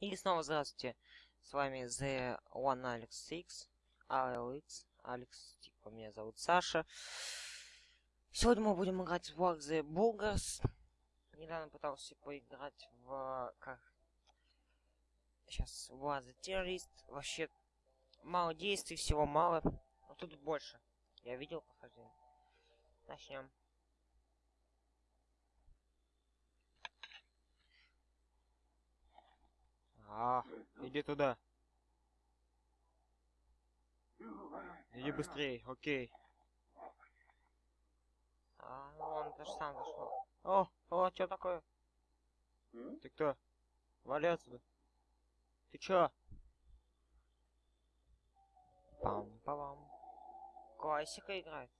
И снова здравствуйте. С вами The One Alex X, ALX, Алекс, типа меня зовут Саша. Сегодня мы будем играть в War the Bulgars. Недавно пытался поиграть в... как... Сейчас, War the Terrorist. Вообще, мало действий, всего мало. Но тут больше. Я видел прохождение. Начнем. А, иди туда. Иди быстрее, окей. А, ну он даже сам зашел. О, о, что такое? Ты кто? Вали отсюда. Ты чё? пам пам Классика играет.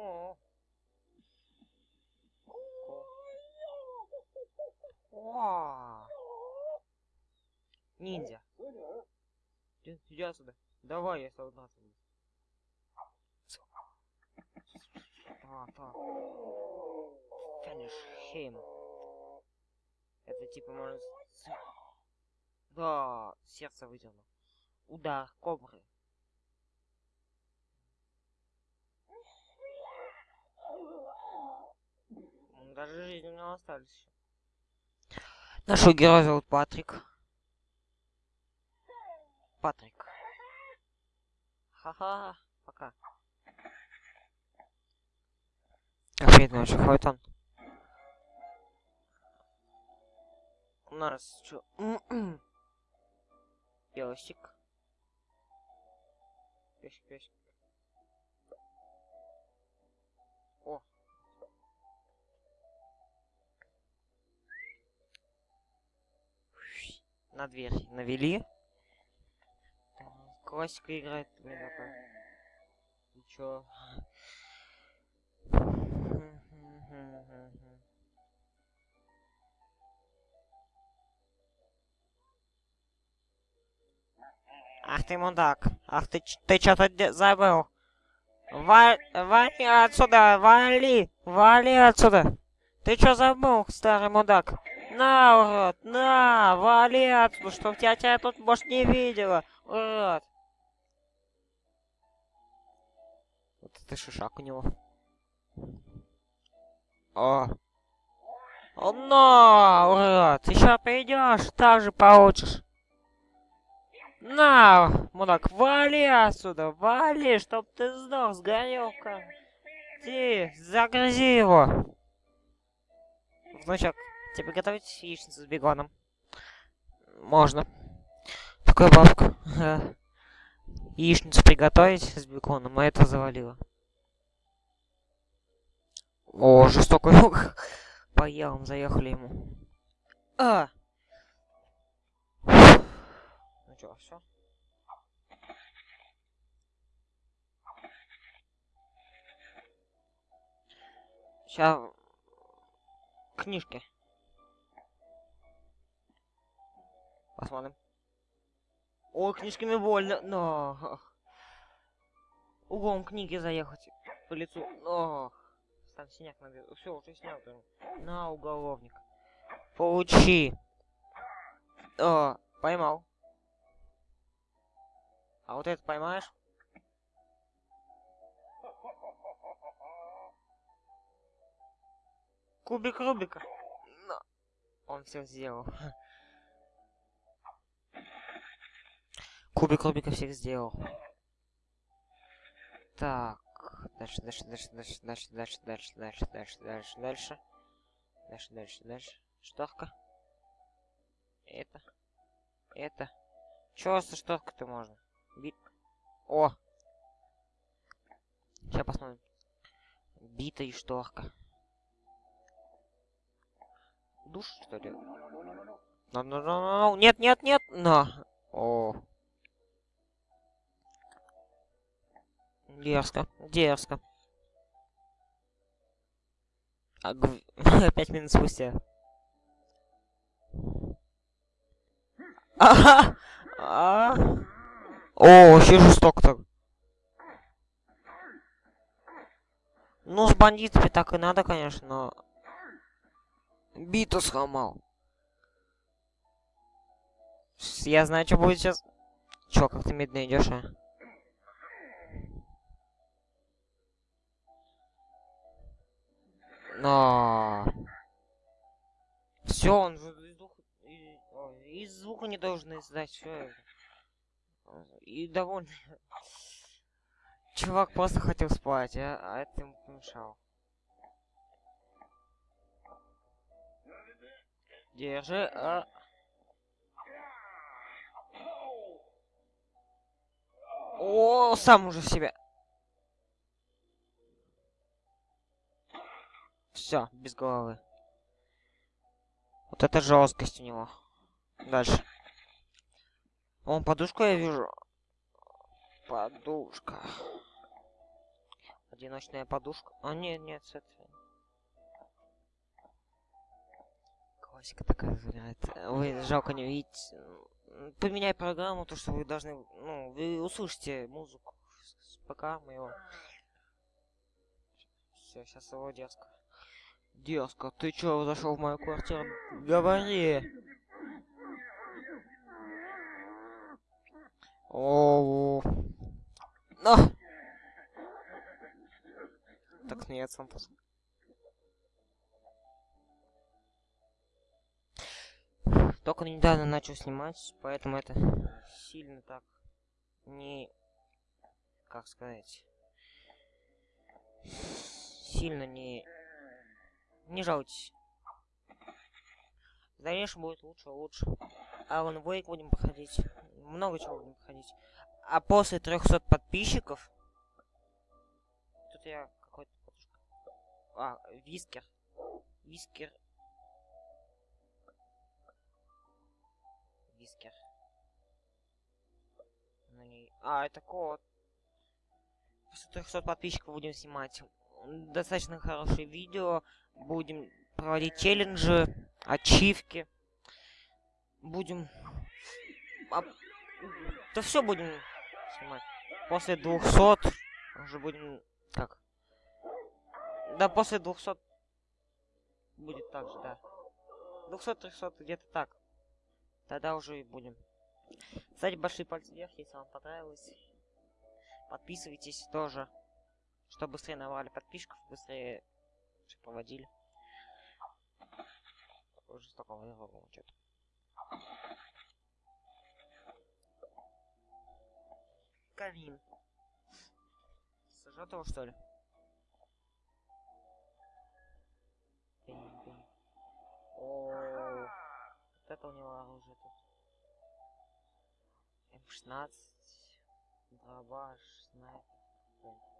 О. Ниндзя. Иди, иди отсюда. Давай, я солдат. Так, так. Finish him. Это типа можно... Да, сердце вытянул. Удар кобры. Даже жизни у него остались еще. Нашего героя зовут Патрик. Патрик. Ха-ха, пока. Опять ночью ходит он. У нас что? Песик. Песик, песик. На дверь навели. Классика играет. И? Ах ты мудак. Ах ты, ты что-то забыл. Ва вали отсюда, вали, вали отсюда. Ты что забыл, старый мудак? На, урод, на, вали отсюда, чтоб тебя, тебя тут, может, не видела, урод. Вот это шишак у него. О. О, на, урод, еще придешь, так же получишь. На, мудак, вали отсюда, вали, чтоб ты сдох, сгорел как. Ты, загрузи его. Внучок, Тебе готовить яичницу с бегоном? Можно. Такая бабка. Яичницу приготовить с беконом, а это завалило. О, жестокий лук. По явам заехали ему. А! Ну чё, все? Сейчас книжки. Посмотрим. О, книжками больно. Но. Углом книги заехать по лицу. Но. Там синяк набил. Все, уже снял. На, уголовник. Получи. О, поймал. А вот это поймаешь? Кубик Рубика. Он все сделал. Кубик Рубика всех сделал. Так. Дальше, дальше, дальше, дальше, дальше, дальше, дальше, дальше, дальше, дальше, дальше. Дальше, дальше, дальше. Шторка. Это. Это. Чё со шторкой-то можно? Би... О! Сейчас посмотрим. Бита и шторка. Душ, что ли? No, no, no, no. Нет, нет, нет! Но! О! Дерзко, дерзко. А, гв... Пять минут спустя. А, а, О, вообще жестоко так. Ну, с бандитами так и надо, конечно, но... Биту сломал. Я знаю, что будет сейчас. Чё, как ты медленно идешь, а? Но... Все, он же из звука, из звука не должен издать, все. И довольно. Чувак просто хотел спать, а, а это ему помешал. Держи, а... О, сам уже в себя. Все, без головы. Вот это жесткость у него. Дальше. Он подушку я вижу. Подушка. Одиночная подушка. А, нет, нет, с этой. Классика такая забирает. Вы жалко не видите. Поменяй программу, то что вы должны. Ну, вы услышите музыку с ПК моего. Все, сейчас его дерзко. Дерзко, ты чё зашел в мою квартиру? Говори. О, на. Так нет, сам пос- Только недавно начал снимать, поэтому это сильно так не, как сказать, сильно не, не жалуйтесь. В будет лучше, лучше. Alan Wake будем проходить. Много чего будем проходить. А после 300 подписчиков... Тут я какой-то... А, вискер. Вискер. Вискер. А, это кот. После 300 подписчиков будем снимать достаточно хорошие видео. Будем проводить челленджи, ачивки. Будем... а, Да все будем снимать. После 200 уже будем... Как? Да, после 200 будет так же, да. 200-300 где-то так. Тогда уже и будем. Ставьте большие пальцы вверх, если вам понравилось. Подписывайтесь тоже. Чтобы быстрее набрали подписчиков, быстрее всё проводили. Жестоко вырвало что-то. Камин. Сожжет его, что ли? О, вот это у него оружие тут. М16, дробаш, снайпер.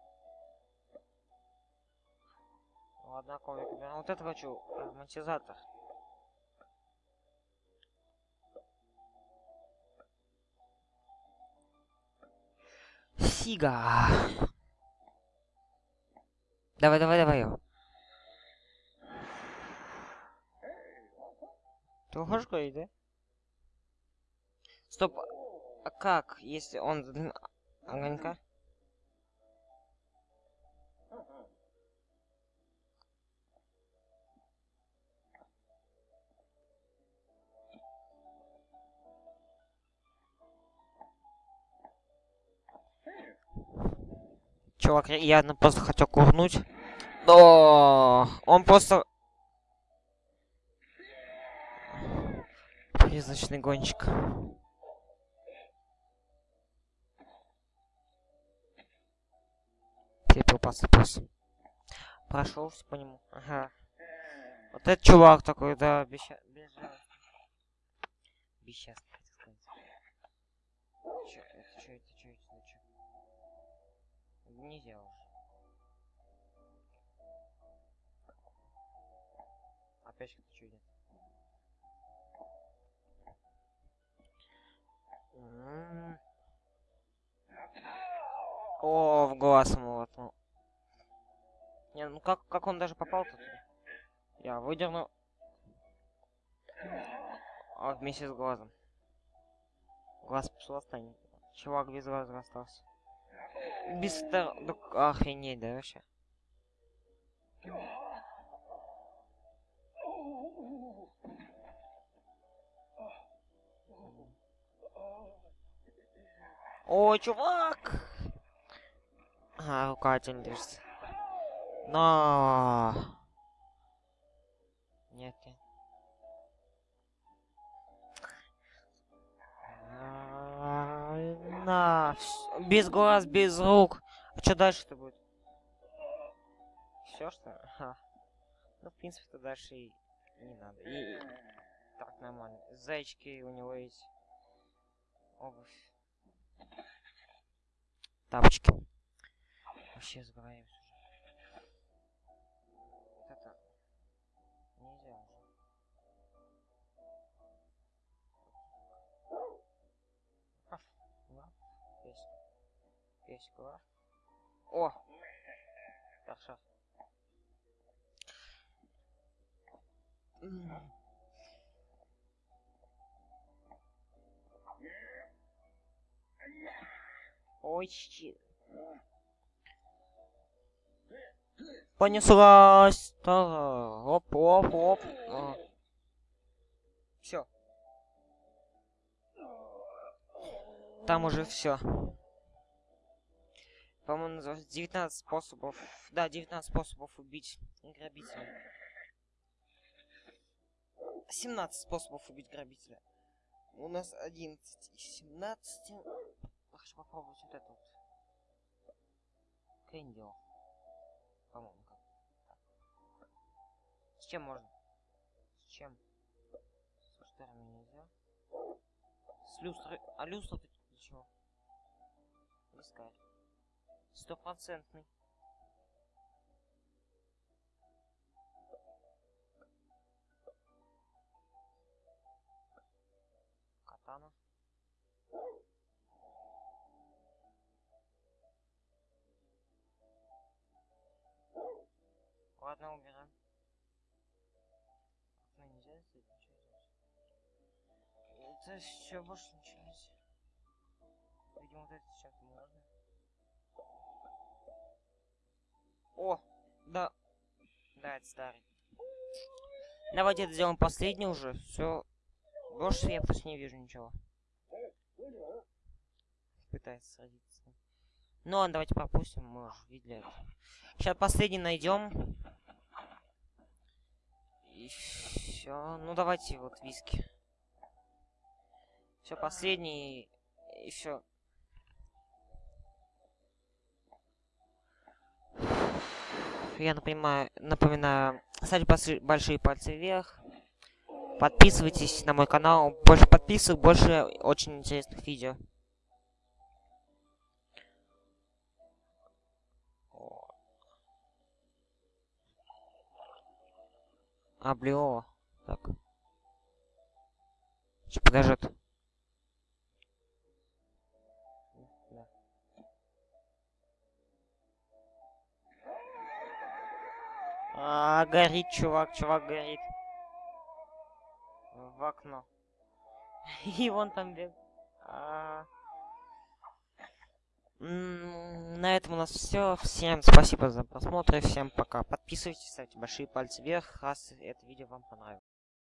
Ладно, коврик уберем. Вот это хочу. Ароматизатор. Сига. Давай, давай, давай. Ты хочешь говорить, да? Стоп. А как, если он огонька? Чувак, явно просто хотел курнуть. Но он просто... Призрачный гонщик. Пепел посыпался. Прошелся по нему. Ага. Вот этот чувак такой, да, бесча... безжалостный. Бесчастный, хотел сказать. Нельзя уже. Опять что-то чудит. О, в глаз ему воткнул. Не, ну как, как он даже попал тут? Я выдерну. А, вместе с глазом. Глаз пошел останется. Чувак без глаза остался. Без втор... Ну, охренеть, да, вообще? О, чувак! А, рука держится. Но... Нет, нет. Вс- без глаз, без рук. А что дальше-то будет? Все что? Ха. Ну, в принципе-то дальше и не надо. И так нормально. Зайчики у него есть. Обувь. Тапочки. Вообще сбираемся Лап. О! Хорошо. Щи. Понеслась. Оп, оп, оп. Все. Там уже все. По-моему, называется 19 способов. Да, 19 способов убить грабителя. 17 способов убить грабителя. У нас 11 из 17. Хочу попробовать вот это вот. По-моему, как. С чем можно? С чем? С шторами нельзя. С люстрой. А люстра для чего? Вискарь. Стопроцентный. Катана. Ладно, убираем. Окно нельзя сделать, ничего делать. Это все больше ничего нельзя. Видимо, вот это сейчас можно. Да. Да, это старый. Давайте это сделаем последний уже. Все. Больше я просто не вижу ничего. Пытается садиться. Ну ладно, давайте пропустим, мы уже видели это. Сейчас последний найдем. И все. Ну давайте вот виски. Все, последний. И все. Я напоминаю, напоминаю, ставьте большие пальцы вверх. Подписывайтесь на мой канал. Больше подписок, больше очень интересных видео. О. Облео. Так. Подождет. Горит, чувак, чувак горит. В окно. И вон там бег. А. На этом у нас все. Всем спасибо за просмотр. Всем пока. Подписывайтесь, ставьте большие пальцы вверх, раз это видео вам понравилось.